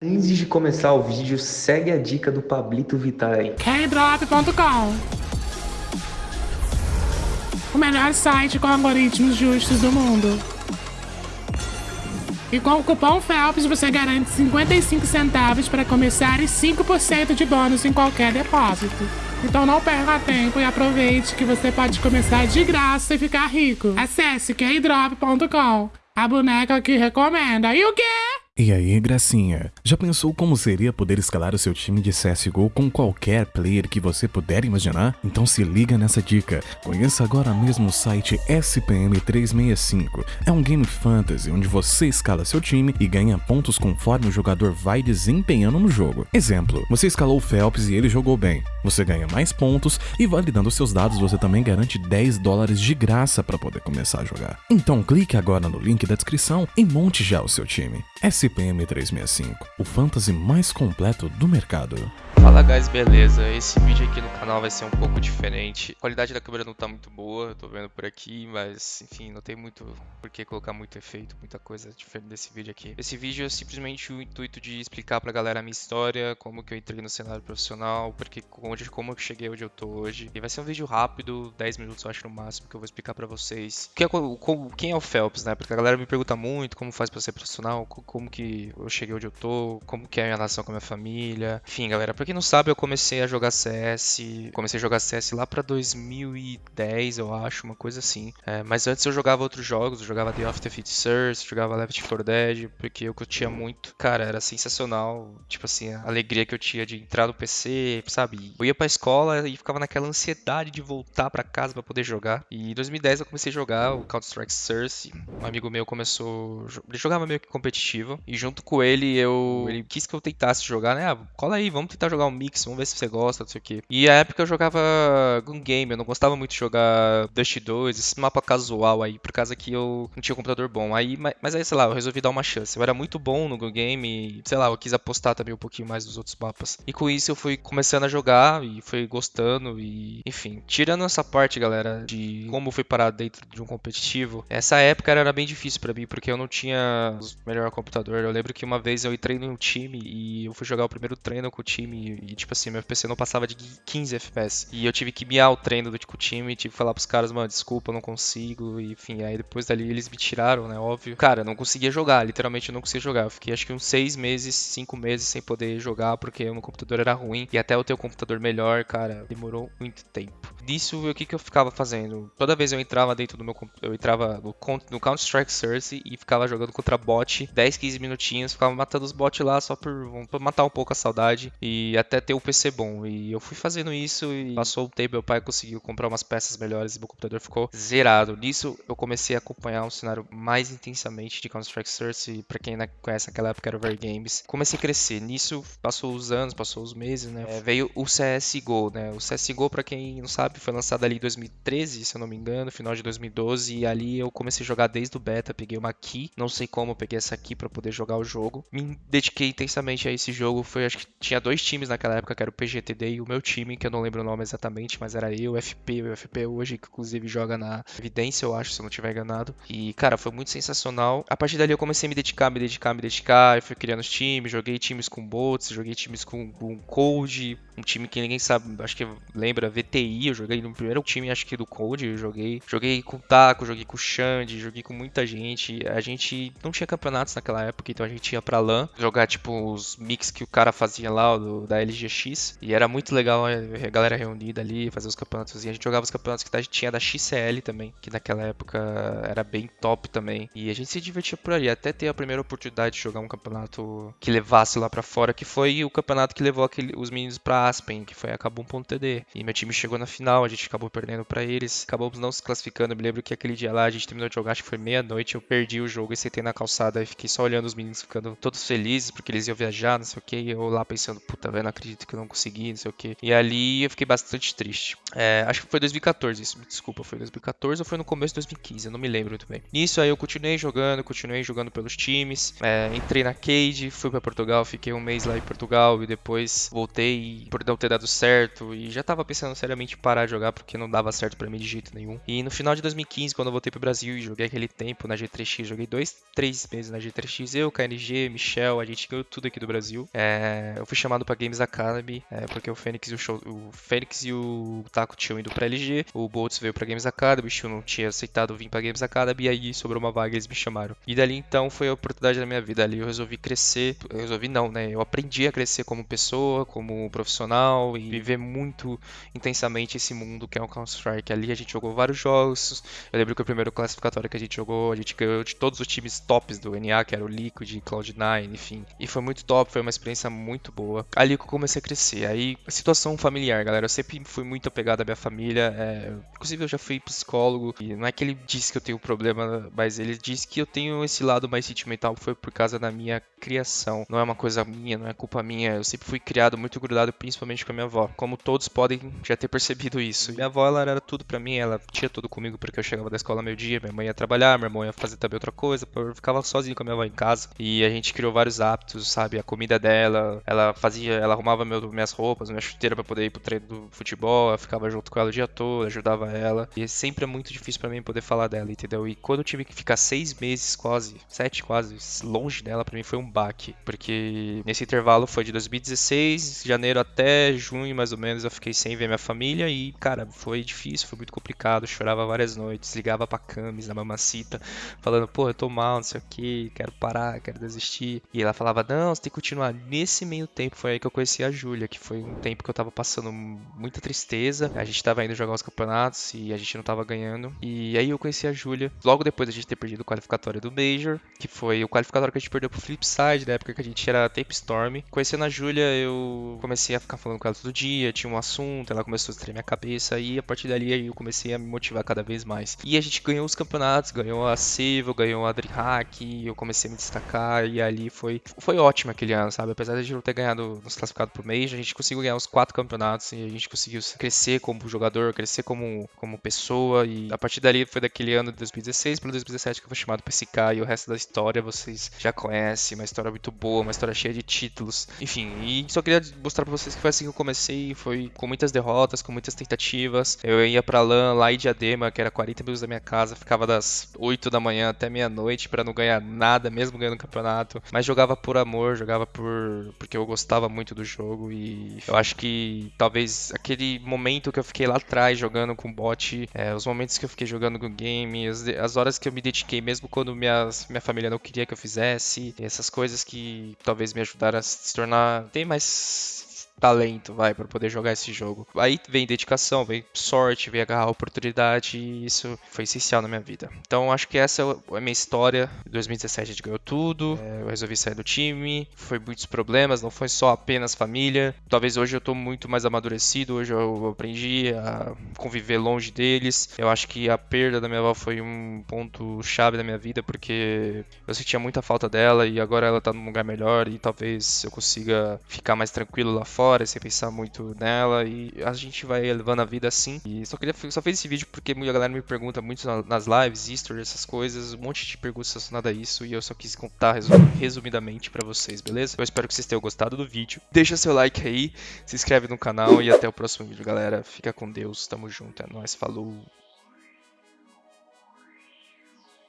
Antes de começar o vídeo, segue a dica do Pablito Vittar aí. Kdrop.com O melhor site com algoritmos justos do mundo. E com o cupom FELPS você garante 55 centavos para começar e 5% de bônus em qualquer depósito. Então não perca tempo e aproveite que você pode começar de graça e ficar rico. Acesse kdrop.com, a boneca que recomenda. E o quê? E aí, gracinha? Já pensou como seria poder escalar o seu time de CSGO com qualquer player que você puder imaginar? Então se liga nessa dica. Conheça agora mesmo o site SPM365. É um game fantasy onde você escala seu time e ganha pontos conforme o jogador vai desempenhando no jogo. Exemplo, você escalou o Phelps e ele jogou bem. Você ganha mais pontos e validando seus dados você também garante 10 dólares de graça para poder começar a jogar. Então clique agora no link da descrição e monte já o seu time. SPM 365, o fantasy mais completo do mercado. Fala guys, beleza? Esse vídeo aqui no canal vai ser um pouco diferente. A qualidade da câmera não tá muito boa, tô vendo por aqui, mas enfim, não tem muito por que colocar muito efeito, muita coisa diferente desse vídeo aqui. Esse vídeo é simplesmente o intuito de explicar pra galera a minha história, como que eu entrei no cenário profissional, porque onde, como eu cheguei onde eu tô hoje. E vai ser um vídeo rápido, 10 minutos eu acho no máximo, que eu vou explicar pra vocês. Que é, quem é o Phelps, né? Porque a galera me pergunta muito como faz pra ser profissional, como que eu cheguei onde eu tô, como que é a minha relação com a minha família. Enfim, galera, pra quem não sabe, eu comecei a jogar CS. Comecei a jogar CS lá pra 2010, eu acho, uma coisa assim. É, mas antes eu jogava outros jogos, eu jogava The the Fit Source, jogava Left 4 Dead, porque eu curtia muito. Cara, era sensacional. Tipo assim, a alegria que eu tinha de entrar no PC, sabe? Eu ia pra escola e ficava naquela ansiedade de voltar pra casa pra poder jogar. E em 2010 eu comecei a jogar o Counter-Strike Source. Um amigo meu começou. Ele jogava meio que competitivo. E junto com ele, eu. Ele quis que eu tentasse jogar, né? Ah, cola aí, vamos tentar jogar um mix, vamos ver se você gosta, não sei o quê. E a época eu jogava Gun Game, eu não gostava muito de jogar Dust 2, esse mapa casual aí, por causa que eu não tinha um computador bom. Aí, mas aí, sei lá, eu resolvi dar uma chance. Eu era muito bom no Gun Game e, sei lá, eu quis apostar também um pouquinho mais dos outros mapas. E com isso eu fui começando a jogar e fui gostando e, enfim, tirando essa parte, galera, de como fui parar dentro de um competitivo, essa época era bem difícil para mim, porque eu não tinha o melhor computador. Eu lembro que uma vez eu entrei num time e eu fui jogar o primeiro treino com o time e, tipo assim, meu PC não passava de 15 FPS. E eu tive que miar o treino do, com o time, tive que falar pros caras, mano, desculpa, não consigo. E, enfim, aí depois dali eles me tiraram, né, óbvio. Cara, não conseguia jogar, literalmente eu não conseguia jogar. Eu fiquei acho que uns 6 meses, 5 meses sem poder jogar, porque o meu computador era ruim. E até eu ter computador melhor, cara, demorou muito tempo. Disso, o que, que eu ficava fazendo? Toda vez eu entrava dentro do meu eu entrava no, no Counter-Strike Source e ficava jogando contra bot 10, 15 minutinhos, ficava matando os bots lá só por, por matar um pouco a saudade e até ter o PC bom. E eu fui fazendo isso e passou o tempo, meu pai conseguiu comprar umas peças melhores e meu computador ficou zerado. Nisso eu comecei a acompanhar um cenário mais intensamente de Counter-Strike Source, para quem não conhece naquela época era o Games. Comecei a crescer. Nisso passou os anos, passou os meses, né? É, veio o CSGO, né? O CSGO, para quem não sabe, foi lançado ali em 2013, se eu não me engano, final de 2012, e ali eu comecei a jogar desde o beta, peguei uma key, não sei como eu peguei essa key para poder jogar o jogo. Me dediquei intensamente a esse jogo, foi acho que tinha dois times naquela época, que era o PGTD e o meu time, que eu não lembro o nome exatamente, mas era eu, FP, o FP hoje, que inclusive joga na Evidência, eu acho, se eu não estiver enganado. E, cara, foi muito sensacional. A partir dali eu comecei a me dedicar, me dedicar, me dedicar, eu fui criando os times, joguei times com bots, joguei times com, com Code, um time que ninguém sabe, acho que lembra, VTI, eu joguei no primeiro time, acho que do Code, eu joguei. Joguei com o Taco, joguei com o Xande, joguei com muita gente. A gente não tinha campeonatos naquela época, então a gente ia pra LAN, jogar tipo os mix que o cara fazia lá, do, da LGX. E era muito legal a galera reunida ali, fazer os campeonatos. E a gente jogava os campeonatos que tinha da XCL também, que naquela época era bem top também. E a gente se divertia por ali, até ter a primeira oportunidade de jogar um campeonato que levasse lá para fora, que foi o campeonato que levou aquele, os meninos pra Aspen, que foi a Kabum.td. E meu time chegou na final, a gente acabou perdendo para eles, acabamos não se classificando. Eu me lembro que aquele dia lá a gente terminou de jogar, acho que foi meia-noite, eu perdi o jogo e sentei na calçada e fiquei só olhando os meninos ficando todos felizes porque eles iam viajar, não sei o que, e eu lá pensando, puta, vendo não acredito que eu não consegui, não sei o que. E ali eu fiquei bastante triste. É, acho que foi 2014 isso, desculpa, foi 2014 ou foi no começo de 2015, eu não me lembro muito bem. Nisso aí eu continuei jogando, continuei jogando pelos times, é, entrei na Cade, fui para Portugal, fiquei um mês lá em Portugal e depois voltei por não ter dado certo e já tava pensando seriamente em parar de jogar porque não dava certo para mim de jeito nenhum. E no final de 2015, quando eu voltei pro Brasil e joguei aquele tempo na G3X, joguei dois, três meses na G3X, eu, KNG, Michel, a gente ganhou tudo aqui do Brasil. É, eu fui chamado pra Games Academy, é, porque o Fênix e o, show, o Fênix e o Taco tinham ido pra LG, o Boltz veio pra Games Academy, o Steel não tinha aceitado vir pra Games Academy, e aí sobrou uma vaga e eles me chamaram. E dali então foi a oportunidade da minha vida. Ali eu resolvi crescer, eu resolvi não, né? Eu aprendi a crescer como pessoa, como profissional e viver muito intensamente esse mundo que é o Counter-Strike. Ali a gente jogou vários jogos. Eu lembro que o primeiro classificatório que a gente jogou, a gente ganhou de todos os times tops do NA, que era o Liquid, Cloud9, enfim. E foi muito top, foi uma experiência muito boa. Ali que eu comecei a crescer. Aí, situação familiar, galera. Eu sempre fui muito apegado à minha família. É... Inclusive, eu já fui psicólogo. E não é que ele disse que eu tenho problema, mas ele disse que eu tenho esse lado mais sentimental. Foi por causa da minha criação. Não é uma coisa minha, não é culpa minha. Eu sempre fui criado muito grudado, principalmente com a minha avó. Como todos podem já ter percebido isso. Minha avó, ela era tudo para mim. Ela tinha tudo comigo porque eu chegava da escola meio-dia. Minha mãe ia trabalhar, meu irmão ia fazer também outra coisa. Eu ficava sozinho com a minha avó em casa. E a gente criou vários hábitos, sabe? A comida dela, ela fazia, ela arrumava meu, minhas roupas, minha chuteira para poder ir pro treino do futebol. Eu ficava junto com ela o dia todo, ajudava ela. E sempre é muito difícil para mim poder falar dela, entendeu? E quando eu tive que ficar seis meses, quase, sete quase, longe dela, para mim foi um baque. Porque nesse intervalo foi de 2016, janeiro até junho, mais ou menos, eu fiquei sem ver minha família. E, cara, foi difícil, foi muito complicado. chorava várias noites, ligava pra Camis, na mamacita, falando, pô, eu tô mal, não sei o que, quero parar, quero desistir. E ela falava, não, você tem que continuar. Nesse meio tempo foi aí que eu conheci a Júlia, que foi um tempo que eu tava passando muita tristeza. A gente tava indo jogar os campeonatos e a gente não tava ganhando. E aí eu conheci a Júlia, logo depois da gente ter perdido o qualificatório do Major, que foi o qualificatório que a gente perdeu pro Flipside, na época que a gente era Tape Storm. Conhecendo a Júlia, eu comecei a ficar falando com ela todo dia, tinha um assunto, ela começou a estrear minha cabeça e a partir dali eu comecei a me motivar cada vez mais. E a gente ganhou os campeonatos, ganhou a Civil, ganhou a DreamHack, eu comecei a me destacar e ali foi foi ótimo aquele ano, sabe? Apesar de a gente não ter ganhado, nos classificado pro Major, a gente conseguiu ganhar os quatro campeonatos e a gente conseguiu crescer como jogador, crescer como, como pessoa e a partir dali foi daquele ano de 2016 para 2017 que eu fui chamado pra SK e o resto da história vocês já conhecem, uma história muito boa, uma história cheia de títulos, enfim, e só queria mostrar pra vocês que foi assim que eu comecei, foi com muitas derrotas, com muitas tentativas, eu ia pra LAN lá em Diadema, que era 40 minutos da minha casa, ficava das 8 da manhã até meia-noite para não ganhar nada, mesmo ganhando o campeonato, mas jogava por amor, jogava por porque eu gostava muito do jogo e eu acho que talvez aquele momento que eu fiquei lá atrás jogando com bot, é, os momentos que eu fiquei jogando com game, as, as horas que eu me dediquei, mesmo quando minhas, minha família não queria que eu fizesse, essas coisas que talvez me ajudaram a se tornar ter mais talento, vai, para poder jogar esse jogo. Aí vem dedicação, vem sorte, vem agarrar a oportunidade e isso foi essencial na minha vida. Então acho que essa é a minha história. Em 2017 a gente ganhou tudo, é, eu resolvi sair do time, foi muitos problemas, não foi só apenas família. Talvez hoje eu tô muito mais amadurecido, hoje eu aprendi a conviver longe deles. Eu acho que a perda da minha avó foi um ponto chave da minha vida porque eu sentia muita falta dela e agora ela tá num lugar melhor e talvez eu consiga ficar mais tranquilo lá fora história, sem pensar muito nela e a gente vai levando a vida assim. E só queria só fez esse vídeo porque muita galera me pergunta muito nas lives, history, essas coisas, um monte de perguntas relacionadas a isso e eu só quis contar resumidamente para vocês, beleza? Eu espero que vocês tenham gostado do vídeo. Deixa seu like aí, se inscreve no canal e até o próximo vídeo, galera. Fica com Deus, tamo junto, é nóis, falou!